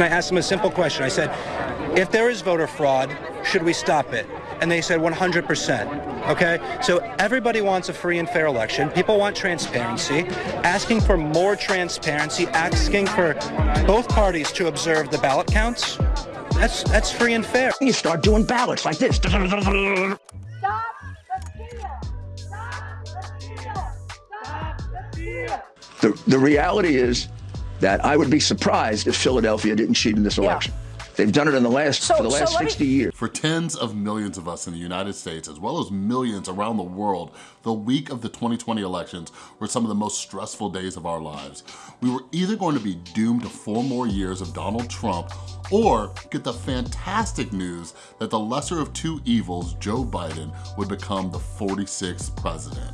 I asked them a simple question. I said, if there is voter fraud, should we stop it? And they said 100%. Okay? So everybody wants a free and fair election. People want transparency. Asking for more transparency, asking for both parties to observe the ballot counts, that's, that's free and fair. You start doing ballots like this. Stop the steal! Stop the steal! Stop the steal! The, the reality is that I would be surprised if Philadelphia didn't cheat in this election. They've done it in the last So- for the so last let me- 60 years. For tens of millions of us in the United States, as well as millions around the world, the week of the 2020 elections were some of the most stressful days of our lives. We were either going to be doomed to four more years of Donald Trump or get the fantastic news that the lesser of two evils, Joe Biden, would become the 46th president.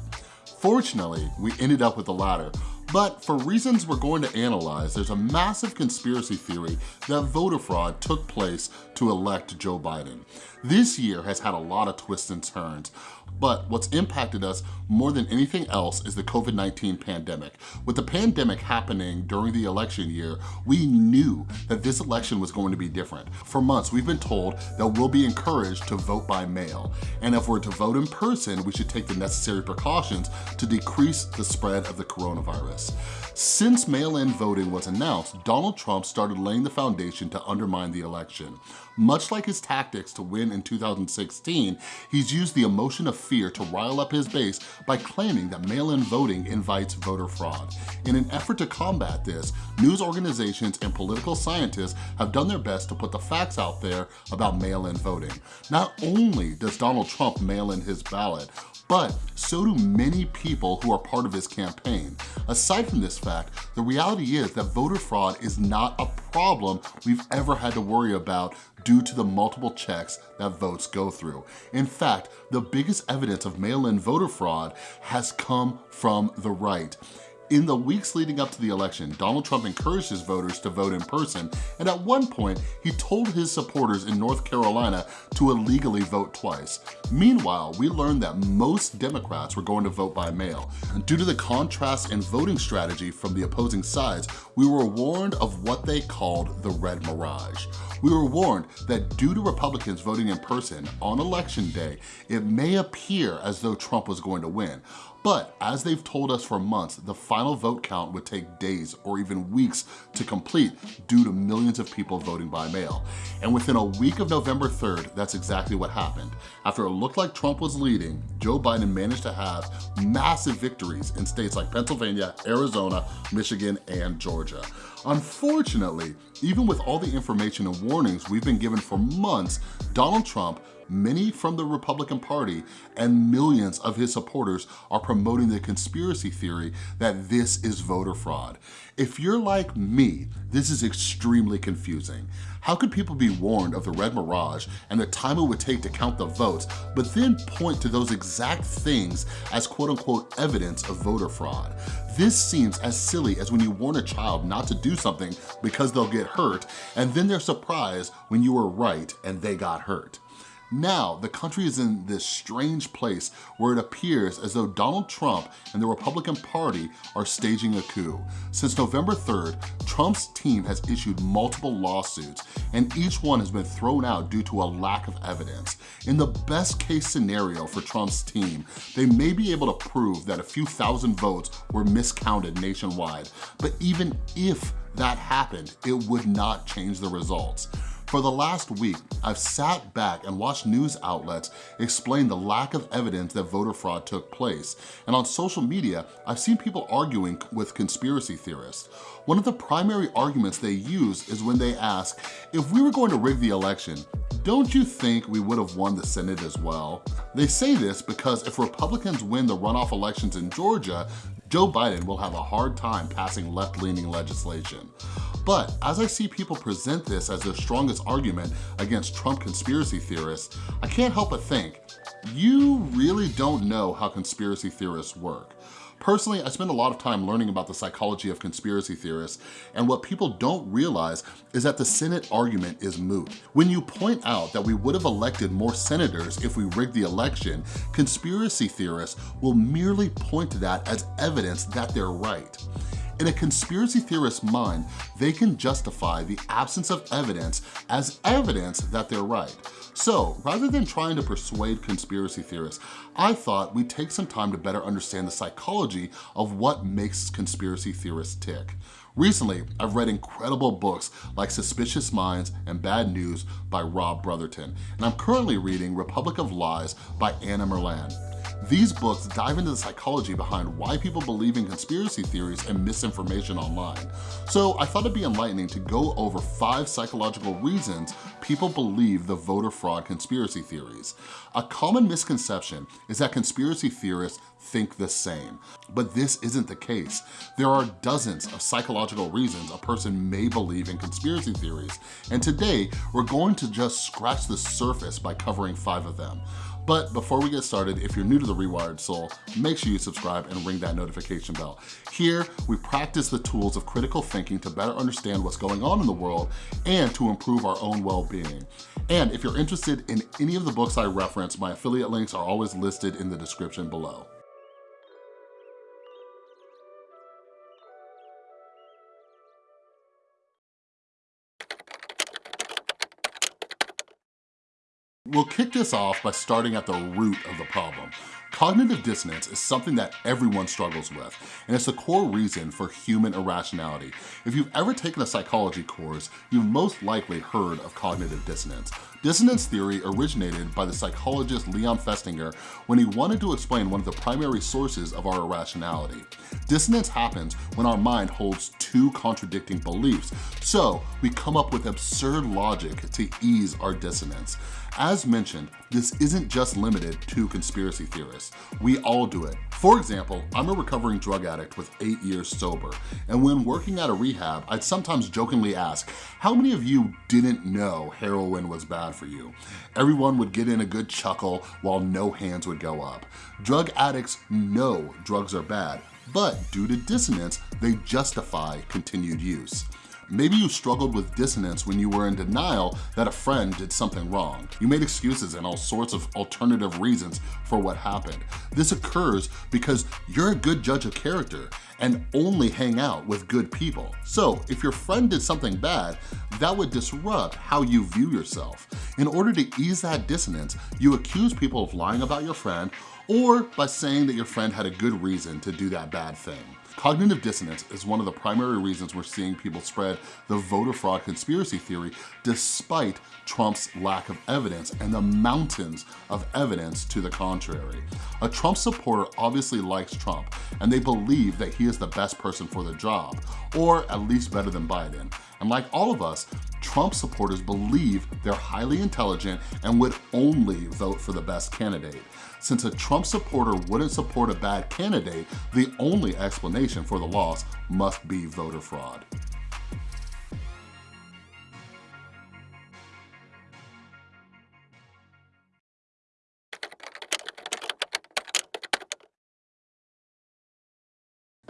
Fortunately, we ended up with the latter, but for reasons we're going to analyze, there's a massive conspiracy theory that voter fraud took place to elect Joe Biden. This year has had a lot of twists and turns, but what's impacted us more than anything else is the COVID-19 pandemic. With the pandemic happening during the election year, we knew that this election was going to be different. For months, we've been told that we'll be encouraged to vote by mail, and if we're to vote in person, we should take the necessary precautions to decrease the spread of the coronavirus. Since mail-in voting was announced, Donald Trump started laying the foundation to undermine the election. Much like his tactics to win in 2016, he's used the emotion of fear to rile up his base by claiming that mail-in voting invites voter fraud. In an effort to combat this, news organizations and political scientists have done their best to put the facts out there about mail-in voting. Not only does Donald Trump mail in his ballot, but so do many people who are part of his campaign. Aside from this fact, the reality is that voter fraud is not a problem we've ever had to worry about due to the multiple checks that votes go through. In fact, the biggest evidence of mail-in voter fraud has come from the right. In the weeks leading up to the election, Donald Trump encouraged his voters to vote in person, and at one point, he told his supporters in North Carolina to illegally vote twice. Meanwhile, we learned that most Democrats were going to vote by mail. Due to the contrast in voting strategy from the opposing sides, we were warned of what they called the red mirage. We were warned that due to Republicans voting in person on election day, it may appear as though Trump was going to win. But as they've told us for months, the final vote count would take days or even weeks to complete due to millions of people voting by mail. And within a week of November 3rd, that's exactly what happened. After it looked like Trump was leading, Joe Biden managed to have massive victories in states like Pennsylvania, Arizona, Michigan, and Georgia. Unfortunately, even with all the information and warnings we've been given for months, Donald Trump many from the Republican Party and millions of his supporters are promoting the conspiracy theory that this is voter fraud. If you're like me, this is extremely confusing. How could people be warned of the red mirage and the time it would take to count the votes, but then point to those exact things as quote unquote evidence of voter fraud? This seems as silly as when you warn a child not to do something because they'll get hurt, and then they're surprised when you were right and they got hurt. Now, the country is in this strange place where it appears as though Donald Trump and the Republican Party are staging a coup. Since November 3rd, Trump's team has issued multiple lawsuits and each one has been thrown out due to a lack of evidence. In the best case scenario for Trump's team, they may be able to prove that a few thousand votes were miscounted nationwide, but even if that happened, it would not change the results. For the last week, I've sat back and watched news outlets explain the lack of evidence that voter fraud took place. And on social media, I've seen people arguing with conspiracy theorists. One of the primary arguments they use is when they ask, if we were going to rig the election, don't you think we would have won the Senate as well? They say this because if Republicans win the runoff elections in Georgia, Joe Biden will have a hard time passing left-leaning legislation. But as I see people present this as their strongest argument against Trump conspiracy theorists, I can't help but think, you really don't know how conspiracy theorists work. Personally, I spend a lot of time learning about the psychology of conspiracy theorists, and what people don't realize is that the Senate argument is moot. When you point out that we would have elected more senators if we rigged the election, conspiracy theorists will merely point to that as evidence that they're right. In a conspiracy theorist's mind, they can justify the absence of evidence as evidence that they're right. So rather than trying to persuade conspiracy theorists, I thought we'd take some time to better understand the psychology of what makes conspiracy theorists tick. Recently, I've read incredible books like Suspicious Minds and Bad News by Rob Brotherton, and I'm currently reading Republic of Lies by Anna Merlan. These books dive into the psychology behind why people believe in conspiracy theories and misinformation online. So I thought it'd be enlightening to go over five psychological reasons people believe the voter fraud conspiracy theories. A common misconception is that conspiracy theorists think the same, but this isn't the case. There are dozens of psychological reasons a person may believe in conspiracy theories, and today we're going to just scratch the surface by covering five of them. But before we get started, if you're new to The Rewired Soul, make sure you subscribe and ring that notification bell. Here, we practice the tools of critical thinking to better understand what's going on in the world and to improve our own well-being. And if you're interested in any of the books I reference, my affiliate links are always listed in the description below. We'll kick this off by starting at the root of the problem. Cognitive dissonance is something that everyone struggles with, and it's the core reason for human irrationality. If you've ever taken a psychology course, you've most likely heard of cognitive dissonance. Dissonance theory originated by the psychologist Leon Festinger when he wanted to explain one of the primary sources of our irrationality. Dissonance happens when our mind holds two contradicting beliefs, so we come up with absurd logic to ease our dissonance. As mentioned, this isn't just limited to conspiracy theorists. We all do it. For example, I'm a recovering drug addict with eight years sober, and when working at a rehab, I'd sometimes jokingly ask, how many of you didn't know heroin was bad for you? Everyone would get in a good chuckle while no hands would go up. Drug addicts know drugs are bad, but due to dissonance, they justify continued use. Maybe you struggled with dissonance when you were in denial that a friend did something wrong. You made excuses and all sorts of alternative reasons for what happened. This occurs because you're a good judge of character and only hang out with good people. So if your friend did something bad, that would disrupt how you view yourself. In order to ease that dissonance, you accuse people of lying about your friend or by saying that your friend had a good reason to do that bad thing. Cognitive dissonance is one of the primary reasons we're seeing people spread the voter fraud conspiracy theory despite Trump's lack of evidence and the mountains of evidence to the contrary. A Trump supporter obviously likes Trump and they believe that he is the best person for the job, or at least better than Biden. And like all of us, Trump supporters believe they're highly intelligent and would only vote for the best candidate. Since a Trump supporter wouldn't support a bad candidate, the only explanation for the loss must be voter fraud.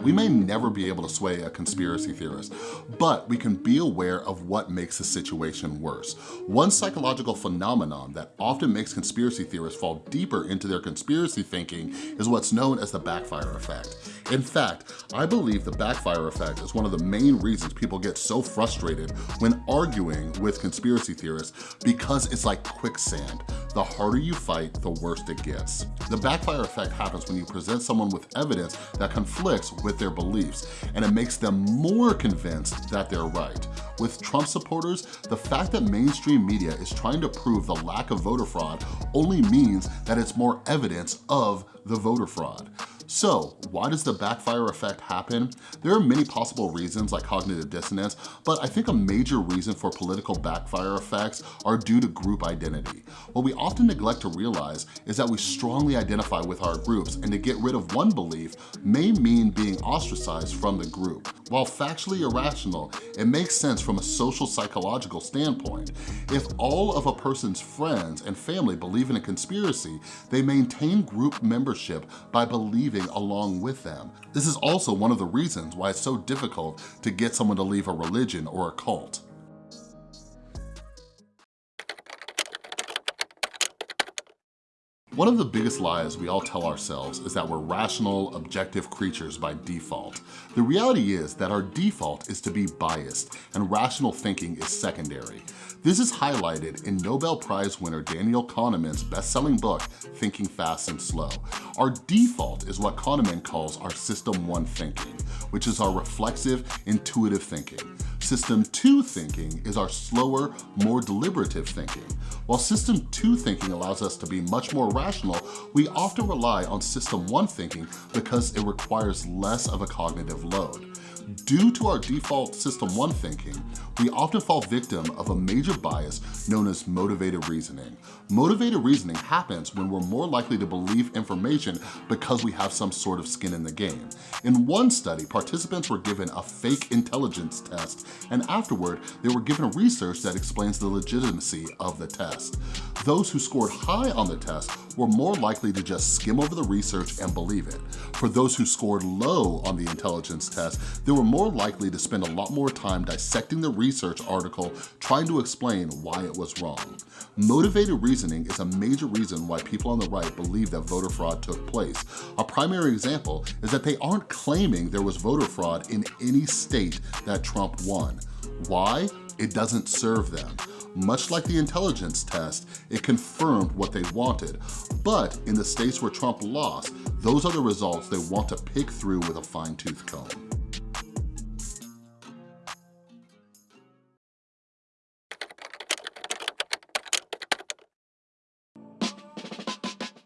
We may never be able to sway a conspiracy theorist, but we can be aware of what makes the situation worse. One psychological phenomenon that often makes conspiracy theorists fall deeper into their conspiracy thinking is what's known as the backfire effect. In fact, I believe the backfire effect is one of the main reasons people get so frustrated when arguing with conspiracy theorists because it's like quicksand. The harder you fight, the worse it gets. The backfire effect happens when you present someone with evidence that conflicts with their beliefs, and it makes them more convinced that they're right. With Trump supporters, the fact that mainstream media is trying to prove the lack of voter fraud only means that it's more evidence of the voter fraud. So why does the backfire effect happen? There are many possible reasons like cognitive dissonance, but I think a major reason for political backfire effects are due to group identity. What we often neglect to realize is that we strongly identify with our groups and to get rid of one belief may mean being ostracized from the group. While factually irrational, it makes sense from a social psychological standpoint. If all of a person's friends and family believe in a conspiracy, they maintain group membership by believing along with them. This is also one of the reasons why it's so difficult to get someone to leave a religion or a cult. One of the biggest lies we all tell ourselves is that we're rational, objective creatures by default. The reality is that our default is to be biased and rational thinking is secondary. This is highlighted in Nobel Prize winner Daniel Kahneman's best-selling book, Thinking Fast and Slow. Our default is what Kahneman calls our system one thinking, which is our reflexive, intuitive thinking. System two thinking is our slower, more deliberative thinking. While system two thinking allows us to be much more rational, we often rely on system one thinking because it requires less of a cognitive load. Due to our default system one thinking, we often fall victim of a major bias known as motivated reasoning. Motivated reasoning happens when we're more likely to believe information because we have some sort of skin in the game. In one study, participants were given a fake intelligence test, and afterward, they were given a research that explains the legitimacy of the test. Those who scored high on the test were more likely to just skim over the research and believe it. For those who scored low on the intelligence test, they were more likely to spend a lot more time dissecting the research article trying to explain why it was wrong. Motivated reasoning is a major reason why people on the right believe that voter fraud took place. A primary example is that they aren't claiming there was voter fraud in any state that Trump won. Why? It doesn't serve them. Much like the intelligence test, it confirmed what they wanted. But in the states where Trump lost, those are the results they want to pick through with a fine tooth comb.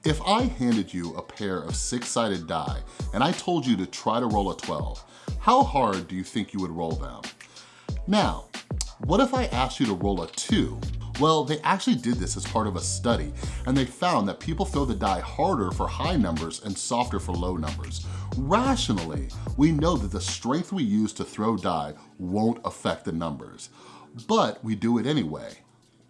If I handed you a pair of six-sided die and I told you to try to roll a 12, how hard do you think you would roll them? Now, what if I asked you to roll a two? Well, they actually did this as part of a study, and they found that people throw the die harder for high numbers and softer for low numbers. Rationally, we know that the strength we use to throw die won't affect the numbers, but we do it anyway.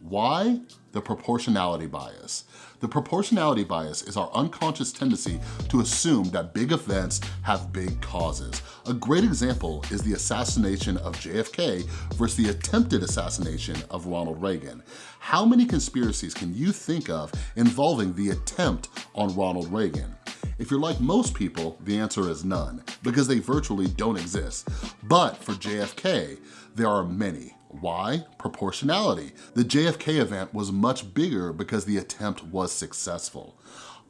Why? The proportionality bias. The proportionality bias is our unconscious tendency to assume that big events have big causes. A great example is the assassination of JFK versus the attempted assassination of Ronald Reagan. How many conspiracies can you think of involving the attempt on Ronald Reagan? If you're like most people, the answer is none, because they virtually don't exist. But for JFK, there are many. Why? Proportionality. The JFK event was much bigger because the attempt was successful.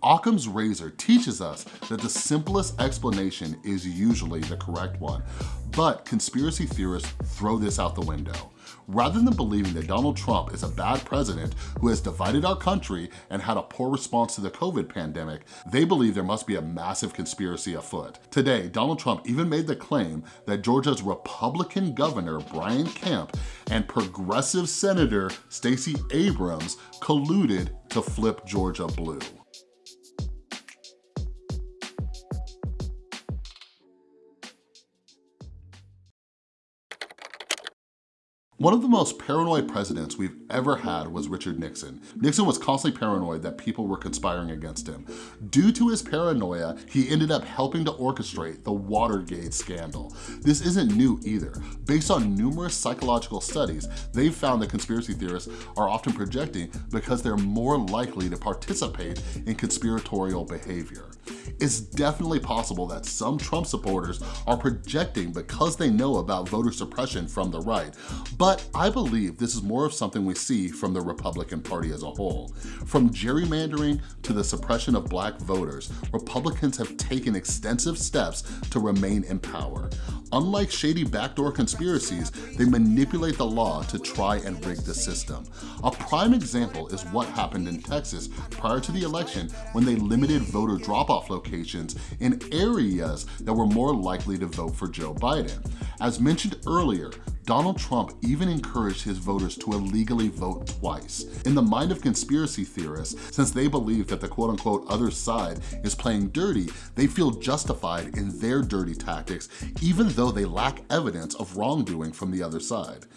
Occam's razor teaches us that the simplest explanation is usually the correct one, but conspiracy theorists throw this out the window. Rather than believing that Donald Trump is a bad president who has divided our country and had a poor response to the COVID pandemic, they believe there must be a massive conspiracy afoot. Today, Donald Trump even made the claim that Georgia's Republican governor, Brian Kemp, and progressive Senator Stacey Abrams colluded to flip Georgia blue. One of the most paranoid presidents we've ever had was Richard Nixon. Nixon was constantly paranoid that people were conspiring against him. Due to his paranoia, he ended up helping to orchestrate the Watergate scandal. This isn't new either. Based on numerous psychological studies, they've found that conspiracy theorists are often projecting because they're more likely to participate in conspiratorial behavior. It's definitely possible that some Trump supporters are projecting because they know about voter suppression from the right, but I believe this is more of something we see from the Republican Party as a whole. From gerrymandering to the suppression of black voters, Republicans have taken extensive steps to remain in power. Unlike shady backdoor conspiracies, they manipulate the law to try and rig the system. A prime example is what happened in Texas prior to the election when they limited voter drop-off locations in areas that were more likely to vote for Joe Biden. As mentioned earlier, Donald Trump even encouraged his voters to illegally vote twice. In the mind of conspiracy theorists, since they believe that the quote unquote other side is playing dirty, they feel justified in their dirty tactics, even though they lack evidence of wrongdoing from the other side.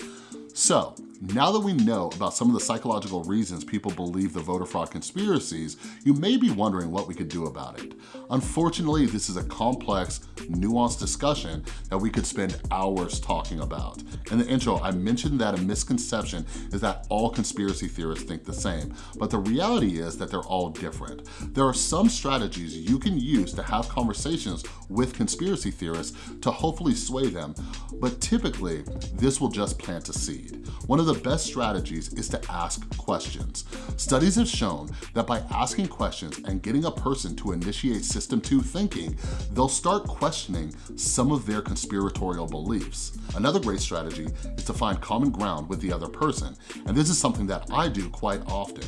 So, Now that we know about some of the psychological reasons people believe the voter fraud conspiracies, you may be wondering what we could do about it. Unfortunately, this is a complex, nuanced discussion that we could spend hours talking about. In the intro, I mentioned that a misconception is that all conspiracy theorists think the same, but the reality is that they're all different. There are some strategies you can use to have conversations with conspiracy theorists to hopefully sway them, but typically, this will just plant a seed. One of the best strategies is to ask questions. Studies have shown that by asking questions and getting a person to initiate system two thinking, they'll start questioning some of their conspiratorial beliefs. Another great strategy is to find common ground with the other person, and this is something that I do quite often.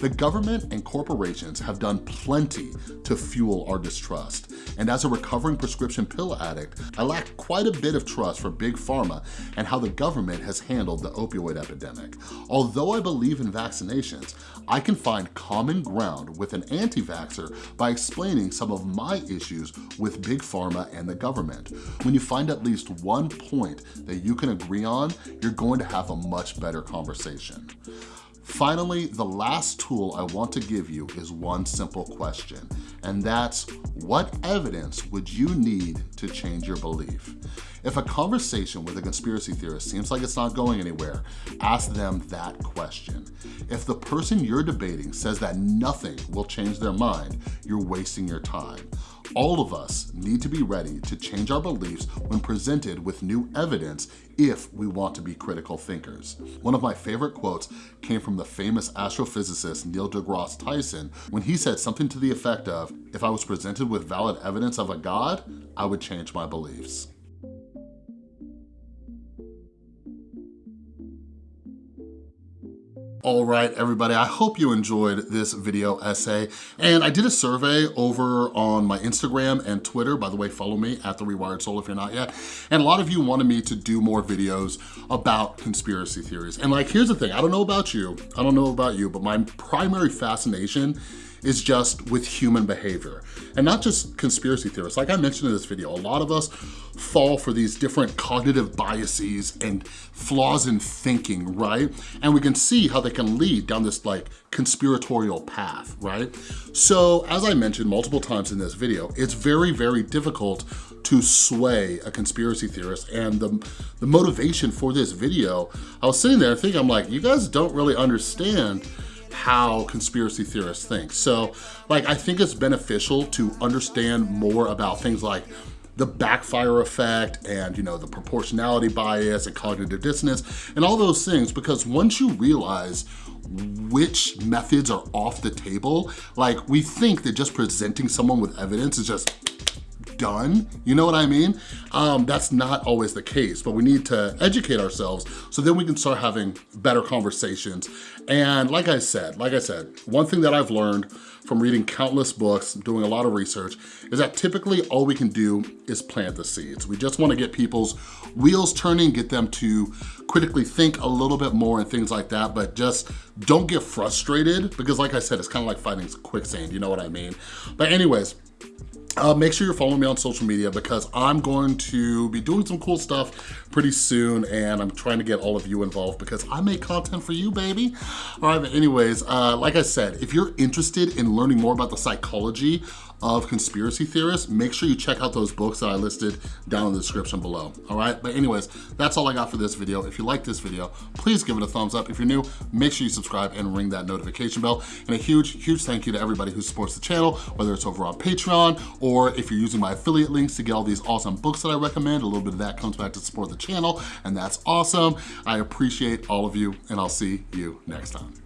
The government and corporations have done plenty to fuel our distrust, and as a recovering prescription pill addict, I lack quite a bit of trust for Big Pharma and how the government has handled the opioid epidemic. Although I believe in vaccinations, I can find common ground with an anti-vaxxer by explaining some of my issues with Big Pharma and the government. When you find at least one point that you can agree on, you're going to have a much better conversation. Finally, the last tool I want to give you is one simple question, and that's what evidence would you need to change your belief? If a conversation with a conspiracy theorist seems like it's not going anywhere, ask them that question. If the person you're debating says that nothing will change their mind, you're wasting your time. All of us need to be ready to change our beliefs when presented with new evidence if we want to be critical thinkers. One of my favorite quotes came from the famous astrophysicist Neil deGrasse Tyson when he said something to the effect of, if I was presented with valid evidence of a God, I would change my beliefs. All right, everybody, I hope you enjoyed this video essay. And I did a survey over on my Instagram and Twitter. By the way, follow me at The Rewired Soul if you're not yet. And a lot of you wanted me to do more videos about conspiracy theories. And like, here's the thing, I don't know about you, I don't know about you, but my primary fascination is just with human behavior. And not just conspiracy theorists. Like I mentioned in this video, a lot of us fall for these different cognitive biases and flaws in thinking, right? And we can see how they can lead down this like conspiratorial path, right? So as I mentioned multiple times in this video, it's very, very difficult to sway a conspiracy theorist. And the, the motivation for this video, I was sitting there thinking, I'm like, you guys don't really understand how conspiracy theorists think. So like, I think it's beneficial to understand more about things like the backfire effect and you know the proportionality bias and cognitive dissonance and all those things because once you realize which methods are off the table, like we think that just presenting someone with evidence is just done, you know what I mean? Um, that's not always the case, but we need to educate ourselves so then we can start having better conversations. And like I said, like I said, one thing that I've learned from reading countless books, doing a lot of research, is that typically all we can do is plant the seeds. We just wanna get people's wheels turning, get them to critically think a little bit more and things like that, but just don't get frustrated because like I said, it's kind of like fighting quicksand, you know what I mean? But anyways, uh, make sure you're following me on social media because I'm going to be doing some cool stuff pretty soon and I'm trying to get all of you involved because I make content for you, baby. All right, but anyways, uh, like I said, if you're interested in learning more about the psychology of conspiracy theorists, make sure you check out those books that I listed down in the description below, all right? But anyways, that's all I got for this video. If you like this video, please give it a thumbs up. If you're new, make sure you subscribe and ring that notification bell. And a huge, huge thank you to everybody who supports the channel, whether it's over on Patreon or if you're using my affiliate links to get all these awesome books that I recommend, a little bit of that comes back to support the channel, and that's awesome. I appreciate all of you, and I'll see you next time.